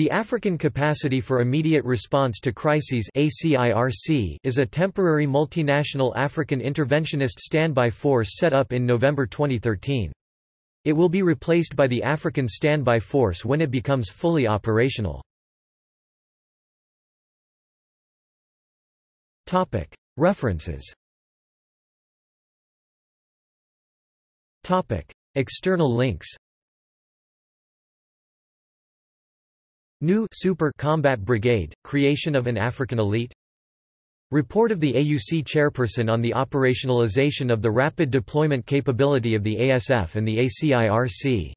The African Capacity for Immediate Response to Crises is a temporary multinational African interventionist standby force set up in November 2013. It will be replaced by the African Standby Force when it becomes fully operational. References External links New Super Combat Brigade, creation of an African elite. Report of the AUC chairperson on the operationalization of the rapid deployment capability of the ASF and the ACIRC